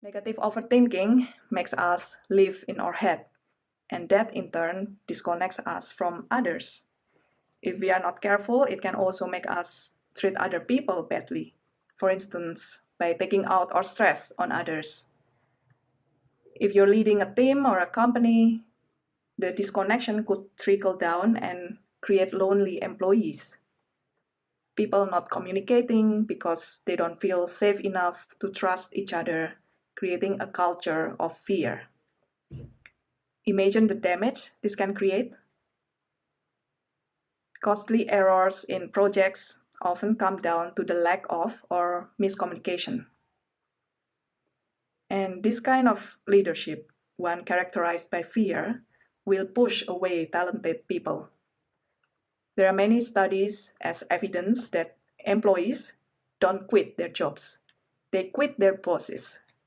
Negative overthinking makes us live in our head, and that in turn disconnects us from others. If we are not careful, it can also make us treat other people badly. For instance, by taking out our stress on others. If you're leading a team or a company, the disconnection could trickle down and create lonely employees. People not communicating because they don't feel safe enough to trust each other, creating a culture of fear. Imagine the damage this can create. Costly errors in projects often come down to the lack of or miscommunication. And this kind of leadership, one characterized by fear, will push away talented people. There are many studies as evidence that employees don't quit their jobs. They quit their bosses.